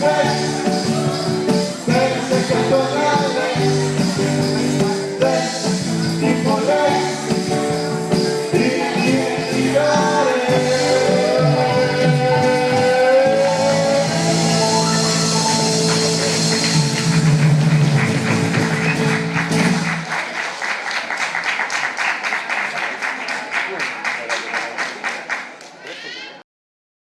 Yes.